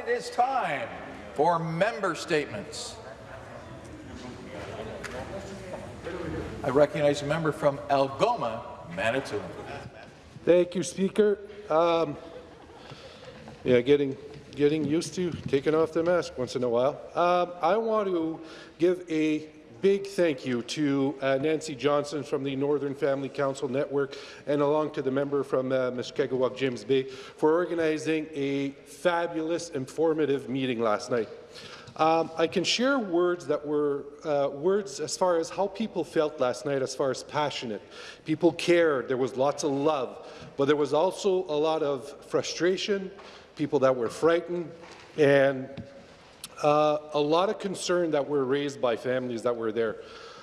it is time for member statements. I recognize a member from Algoma, Manitoulin. Thank you, Speaker. Um, yeah, getting getting used to taking off the mask once in a while. Um, I want to give a big thank you to uh, Nancy Johnson from the Northern Family Council Network and along to the member from uh, Mushkegowuk, James Bay, for organizing a fabulous, informative meeting last night. Um, I can share words that were uh, words as far as how people felt last night, as far as passionate. People cared. There was lots of love, but there was also a lot of frustration, people that were frightened, and uh, a lot of concern that were raised by families that were there.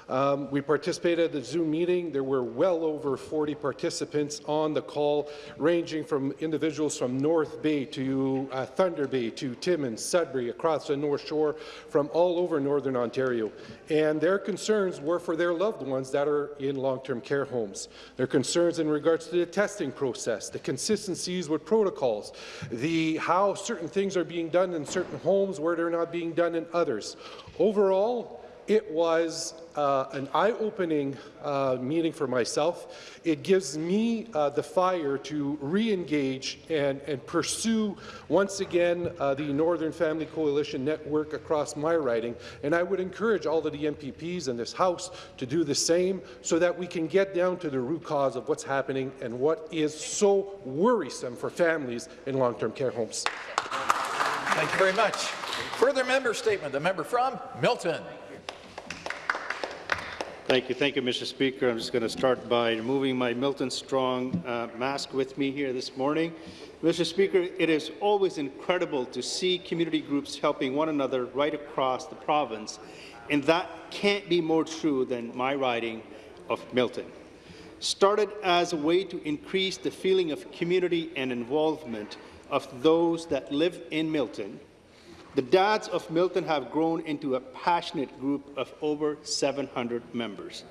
Um, we participated at the Zoom meeting. There were well over 40 participants on the call, ranging from individuals from North Bay to uh, Thunder Bay to Timmins, Sudbury, across the North Shore, from all over Northern Ontario. And their concerns were for their loved ones that are in long-term care homes. Their concerns in regards to the testing process, the consistencies with protocols, the how certain things are being done in certain homes where they're not being done in others. Overall, it was uh, an eye-opening uh, meeting for myself. It gives me uh, the fire to re-engage and, and, pursue once again uh, the Northern Family Coalition network across my riding. And I would encourage all of the MPPs in this House to do the same so that we can get down to the root cause of what's happening and what is so worrisome for families in long-term care homes. Thank you very much. Further member statement. The member from Milton. Thank you. Thank you, Mr. Speaker. I'm just going to start by removing my Milton Strong uh, mask with me here this morning. Mr. Speaker, it is always incredible to see community groups helping one another right across the province, and that can't be more true than my riding of Milton. Started as a way to increase the feeling of community and involvement of those that live in Milton, the Dads of Milton have grown into a passionate group of over 700 members.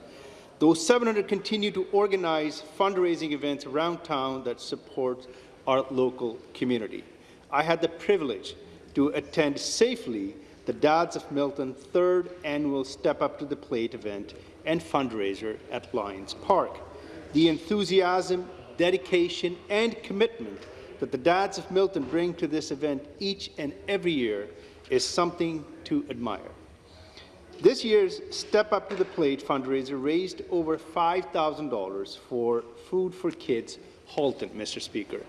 Those 700 continue to organize fundraising events around town that support our local community. I had the privilege to attend safely the Dads of Milton third annual Step Up to the Plate event and fundraiser at Lions Park. The enthusiasm, dedication, and commitment that the Dads of Milton bring to this event each and every year is something to admire. This year's Step Up to the Plate fundraiser raised over $5,000 for Food for Kids Halton, Mr. Speaker.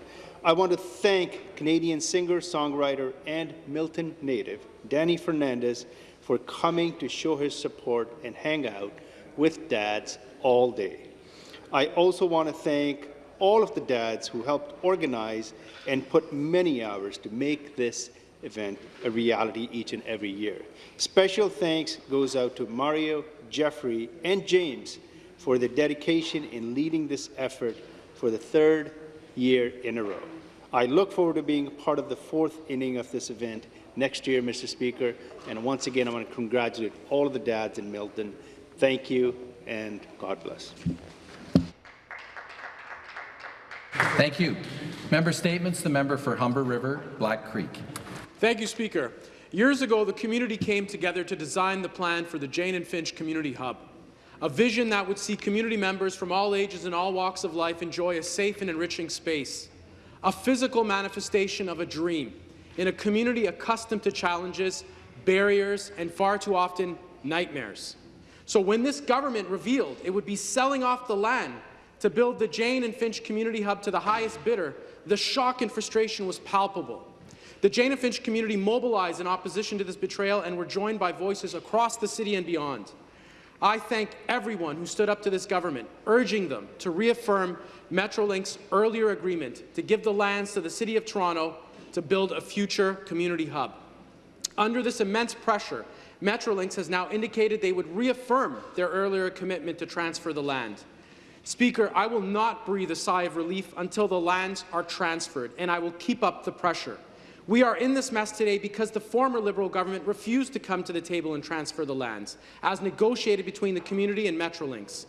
I want to thank Canadian singer, songwriter, and Milton native Danny Fernandes for coming to show his support and hang out with dads all day. I also want to thank all of the dads who helped organize and put many hours to make this event a reality each and every year. Special thanks goes out to Mario, Jeffrey, and James for their dedication in leading this effort for the third year in a row. I look forward to being part of the fourth inning of this event next year, Mr. Speaker. And once again, I want to congratulate all of the dads in Milton. Thank you, and God bless. Thank you. Member statements. The member for Humber River, Black Creek. Thank you, Speaker. Years ago, the community came together to design the plan for the Jane and Finch Community Hub, a vision that would see community members from all ages and all walks of life enjoy a safe and enriching space, a physical manifestation of a dream in a community accustomed to challenges, barriers, and far too often nightmares. So when this government revealed it would be selling off the land to build the Jane and Finch Community Hub to the highest bidder, the shock and frustration was palpable. The Jane and Finch community mobilized in opposition to this betrayal and were joined by voices across the city and beyond. I thank everyone who stood up to this government, urging them to reaffirm Metrolinx's earlier agreement to give the lands to the City of Toronto to build a future community hub. Under this immense pressure, Metrolinx has now indicated they would reaffirm their earlier commitment to transfer the land. Speaker, I will not breathe a sigh of relief until the lands are transferred, and I will keep up the pressure. We are in this mess today because the former Liberal government refused to come to the table and transfer the lands, as negotiated between the community and Metrolinx.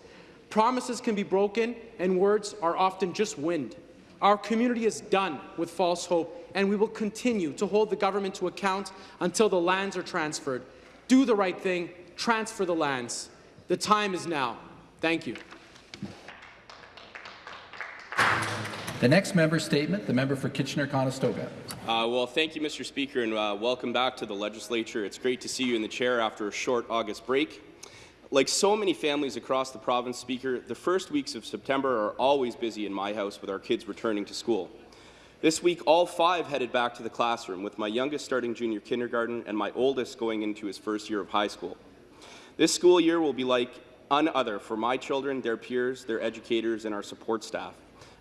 Promises can be broken, and words are often just wind. Our community is done with false hope and we will continue to hold the government to account until the lands are transferred. Do the right thing, transfer the lands. The time is now. Thank you. The next member statement, the member for Kitchener-Conestoga. Uh, well, thank you, Mr. Speaker, and uh, welcome back to the legislature. It's great to see you in the chair after a short August break. Like so many families across the province, Speaker, the first weeks of September are always busy in my house with our kids returning to school. This week, all five headed back to the classroom, with my youngest starting junior kindergarten and my oldest going into his first year of high school. This school year will be like another for my children, their peers, their educators, and our support staff.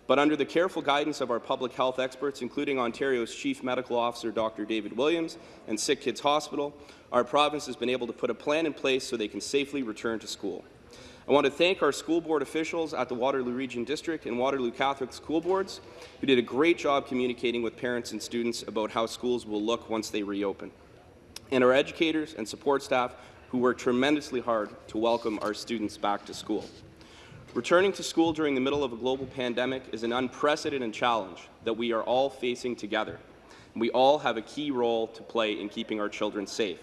But under the careful guidance of our public health experts, including Ontario's Chief Medical Officer Dr. David Williams and Sick Kids Hospital, our province has been able to put a plan in place so they can safely return to school. I want to thank our school board officials at the Waterloo Region District and Waterloo Catholic School Boards, who did a great job communicating with parents and students about how schools will look once they reopen, and our educators and support staff who worked tremendously hard to welcome our students back to school. Returning to school during the middle of a global pandemic is an unprecedented challenge that we are all facing together. We all have a key role to play in keeping our children safe.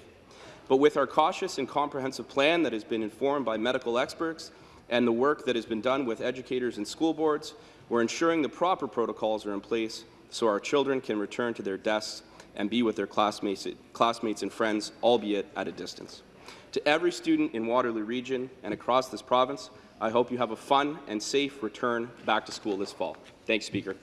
But with our cautious and comprehensive plan that has been informed by medical experts and the work that has been done with educators and school boards, we're ensuring the proper protocols are in place so our children can return to their desks and be with their classmates, classmates and friends, albeit at a distance. To every student in Waterloo Region and across this province, I hope you have a fun and safe return back to school this fall. Thanks, Speaker.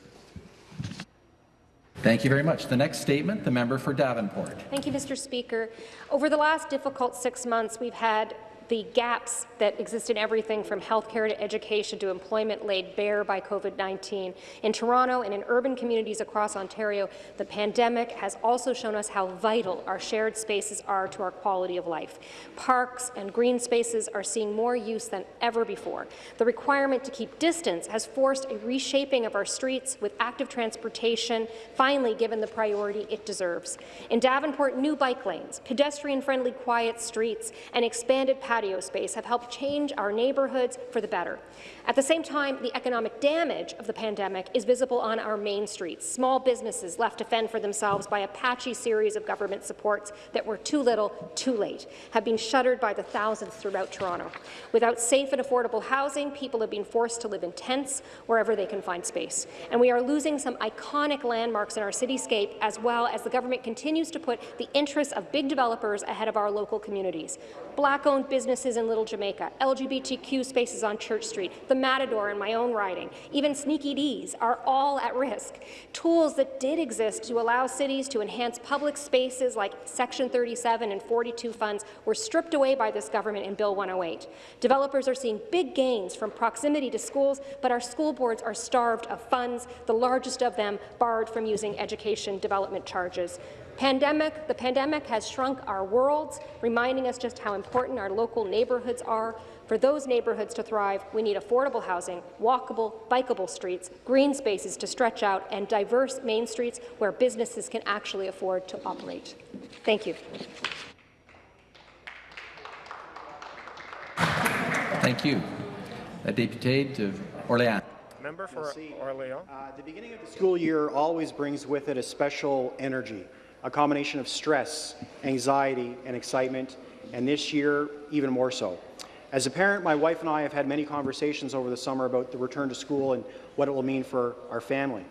Thank you very much. The next statement, the member for Davenport. Thank you, Mr. Speaker. Over the last difficult six months, we've had the gaps that exist in everything from healthcare to education to employment laid bare by COVID-19. In Toronto and in urban communities across Ontario, the pandemic has also shown us how vital our shared spaces are to our quality of life. Parks and green spaces are seeing more use than ever before. The requirement to keep distance has forced a reshaping of our streets with active transportation finally given the priority it deserves. In Davenport, new bike lanes, pedestrian-friendly quiet streets, and expanded patio space have helped change our neighbourhoods for the better. At the same time, the economic damage of the pandemic is visible on our main streets. Small businesses left to fend for themselves by a patchy series of government supports that were too little, too late, have been shuttered by the thousands throughout Toronto. Without safe and affordable housing, people have been forced to live in tents wherever they can find space. And we are losing some iconic landmarks in our cityscape as well as the government continues to put the interests of big developers ahead of our local communities. Black-owned businesses in Little Jamaica, LGBTQ spaces on Church Street, the Matador in my own riding, even Sneaky Dee's are all at risk. Tools that did exist to allow cities to enhance public spaces like Section 37 and 42 funds were stripped away by this government in Bill 108. Developers are seeing big gains from proximity to schools, but our school boards are starved of funds, the largest of them barred from using education development charges. Pandemic, the pandemic has shrunk our worlds, reminding us just how important our local neighbourhoods are. For those neighbourhoods to thrive, we need affordable housing, walkable, bikeable streets, green spaces to stretch out, and diverse main streets where businesses can actually afford to operate. Thank you. Thank you. La députée de Orléans. Member for Orléans. Uh, the beginning of the school year always brings with it a special energy, a combination of stress, anxiety, and excitement, and this year even more so. As a parent, my wife and I have had many conversations over the summer about the return to school and what it will mean for our family.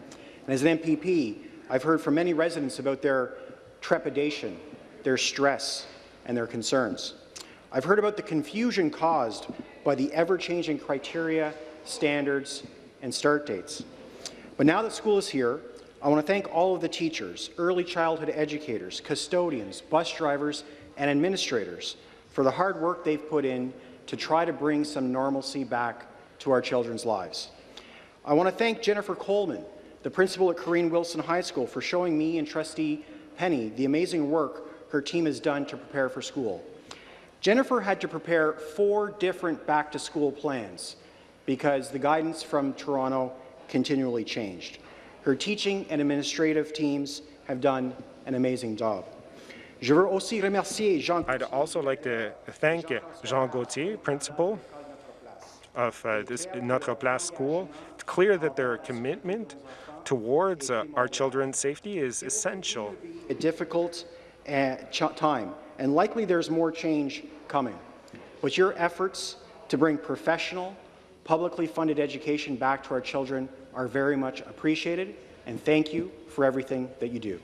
And as an MPP, I've heard from many residents about their trepidation, their stress, and their concerns. I've heard about the confusion caused by the ever-changing criteria, standards, and start dates. But now that school is here, I want to thank all of the teachers, early childhood educators, custodians, bus drivers, and administrators for the hard work they've put in to try to bring some normalcy back to our children's lives. I want to thank Jennifer Coleman, the principal at Cairine Wilson High School, for showing me and Trustee Penny the amazing work her team has done to prepare for school. Jennifer had to prepare four different back-to-school plans because the guidance from Toronto continually changed. Her teaching and administrative teams have done an amazing job. Je veux aussi remercier Jean I'd also like to thank Jean Gauthier, principal of uh, this Notre Place School. It's clear that their commitment towards uh, our children's safety is essential. A difficult uh, time, and likely there's more change coming. But your efforts to bring professional, publicly funded education back to our children are very much appreciated, and thank you for everything that you do.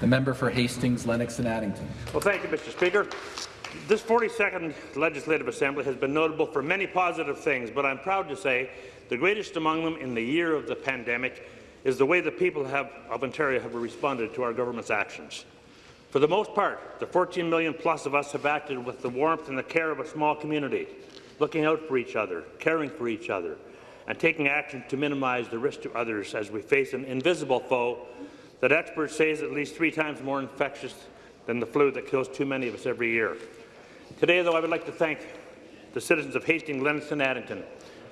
The member for Hastings, Lennox and Addington. Well, thank you, Mr. Speaker. This 42nd Legislative Assembly has been notable for many positive things, but I'm proud to say the greatest among them in the year of the pandemic is the way the people have, of Ontario have responded to our government's actions. For the most part, the 14 million plus of us have acted with the warmth and the care of a small community, looking out for each other, caring for each other, and taking action to minimize the risk to others as we face an invisible foe that experts say is at least three times more infectious than the flu that kills too many of us every year. Today, though, I would like to thank the citizens of Hastings, Lennox and Addington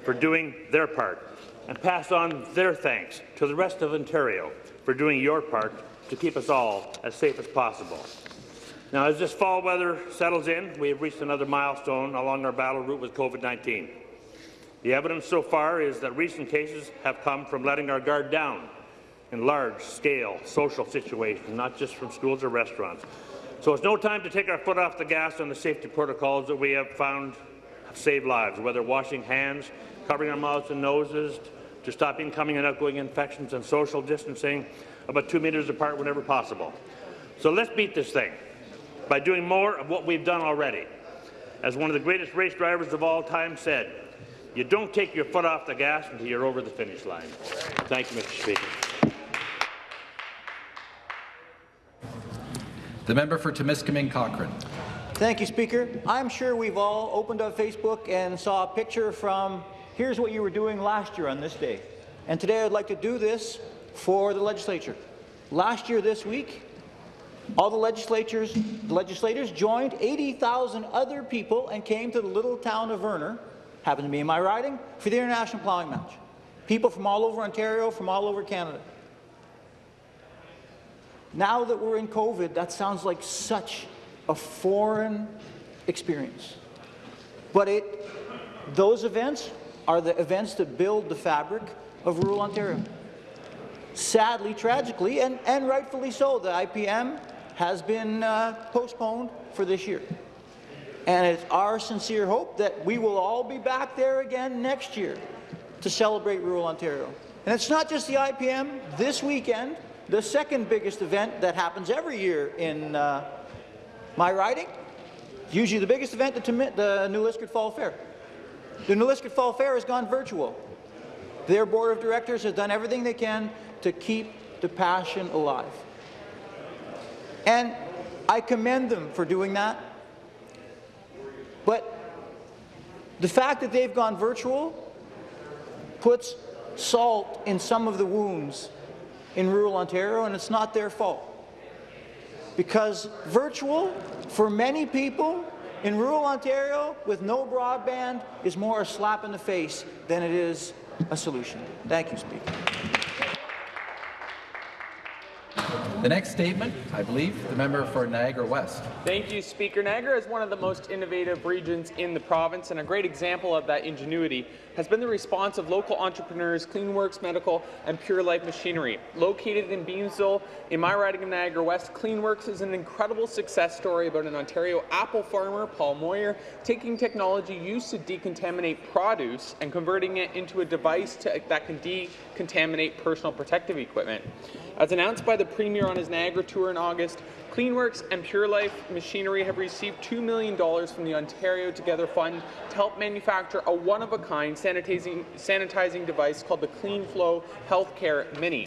for doing their part and pass on their thanks to the rest of Ontario for doing your part to keep us all as safe as possible. Now, as this fall weather settles in, we have reached another milestone along our battle route with COVID-19. The evidence so far is that recent cases have come from letting our guard down in large-scale social situations, not just from schools or restaurants. So it's no time to take our foot off the gas on the safety protocols that we have found saved lives, whether washing hands, covering our mouths and noses, to stop incoming and outgoing infections, and social distancing about two metres apart whenever possible. So let's beat this thing by doing more of what we've done already. As one of the greatest race drivers of all time said, you don't take your foot off the gas until you're over the finish line. Thank you, Mr. Speaker. The member for Timiskaming Cochrane. Thank you, Speaker. I'm sure we've all opened up Facebook and saw a picture from here's what you were doing last year on this day. And today I'd like to do this for the legislature. Last year this week, all the legislatures, the legislators joined 80,000 other people and came to the little town of Verner, happened to be in my riding, for the International Plowing Match. People from all over Ontario, from all over Canada. Now that we're in COVID, that sounds like such a foreign experience. But it, those events are the events that build the fabric of rural Ontario. Sadly, tragically, and, and rightfully so, the IPM has been uh, postponed for this year. And it's our sincere hope that we will all be back there again next year to celebrate rural Ontario. And it's not just the IPM. This weekend, the second biggest event that happens every year in uh, my riding, usually the biggest event, the, the New Liskeard Fall Fair. The New Liskeard Fall Fair has gone virtual. Their board of directors has done everything they can to keep the passion alive. And I commend them for doing that. But the fact that they've gone virtual puts salt in some of the wounds in rural Ontario, and it's not their fault. Because virtual, for many people in rural Ontario with no broadband, is more a slap in the face than it is a solution. Thank you, Speaker. The next statement, I believe, the member for Niagara West. Thank you, Speaker. Niagara is one of the most innovative regions in the province, and a great example of that ingenuity has been the response of local entrepreneurs Cleanworks Medical and Pure Life Machinery. Located in Beamsville, in my riding of Niagara West, Cleanworks is an incredible success story about an Ontario apple farmer, Paul Moyer, taking technology used to decontaminate produce and converting it into a device to, that can decontaminate personal protective equipment. As announced by the Premier on his Niagara tour in August, Cleanworks and Pure Life Machinery have received $2 million from the Ontario Together Fund to help manufacture a one-of-a-kind sanitizing, sanitizing device called the CleanFlow Healthcare Mini.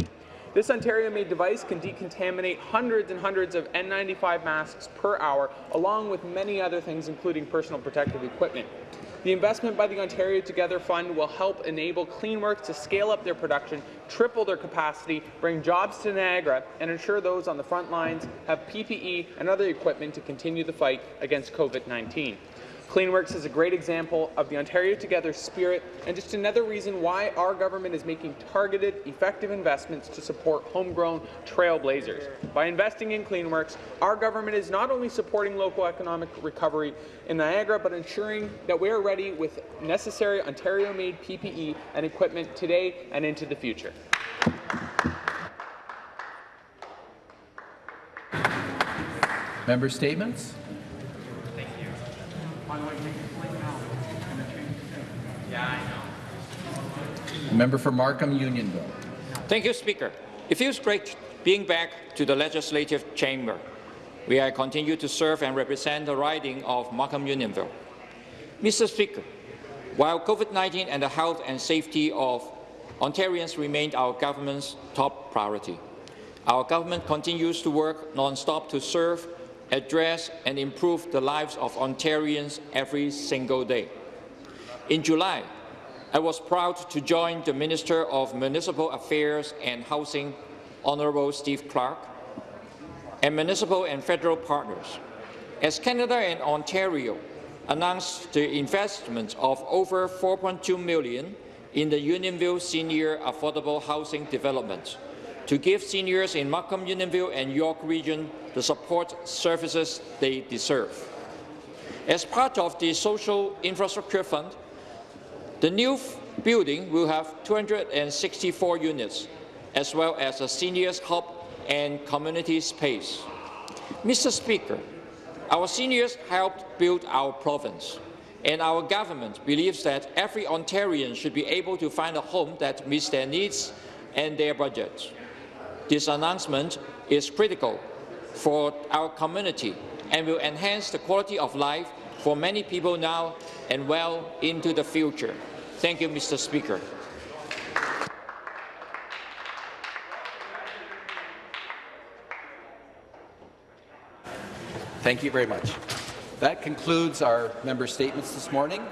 This Ontario-made device can decontaminate hundreds and hundreds of N95 masks per hour, along with many other things, including personal protective equipment. The investment by the Ontario Together Fund will help enable Cleanworks to scale up their production, triple their capacity, bring jobs to Niagara, and ensure those on the front lines have PPE and other equipment to continue the fight against COVID-19. CleanWorks is a great example of the Ontario Together spirit and just another reason why our government is making targeted, effective investments to support homegrown trailblazers. By investing in CleanWorks, our government is not only supporting local economic recovery in Niagara, but ensuring that we are ready with necessary Ontario-made PPE and equipment today and into the future. Member statements? Member for Markham Unionville. Thank you, Speaker. It feels great being back to the Legislative Chamber, where I continue to serve and represent the riding of Markham Unionville. Mr. Speaker, while COVID-19 and the health and safety of Ontarians remain our government's top priority, our government continues to work non-stop to serve, address and improve the lives of Ontarians every single day. In July, I was proud to join the Minister of Municipal Affairs and Housing, Honourable Steve Clark, and municipal and federal partners. As Canada and Ontario announced the investment of over 4.2 million in the Unionville Senior Affordable Housing Development to give seniors in Markham, Unionville and York Region the support services they deserve. As part of the Social Infrastructure Fund, the new building will have 264 units, as well as a seniors hub and community space. Mr. Speaker, our seniors helped build our province, and our government believes that every Ontarian should be able to find a home that meets their needs and their budget. This announcement is critical for our community and will enhance the quality of life for many people now and well into the future. Thank you, Mr. Speaker. Thank you very much. That concludes our member statements this morning.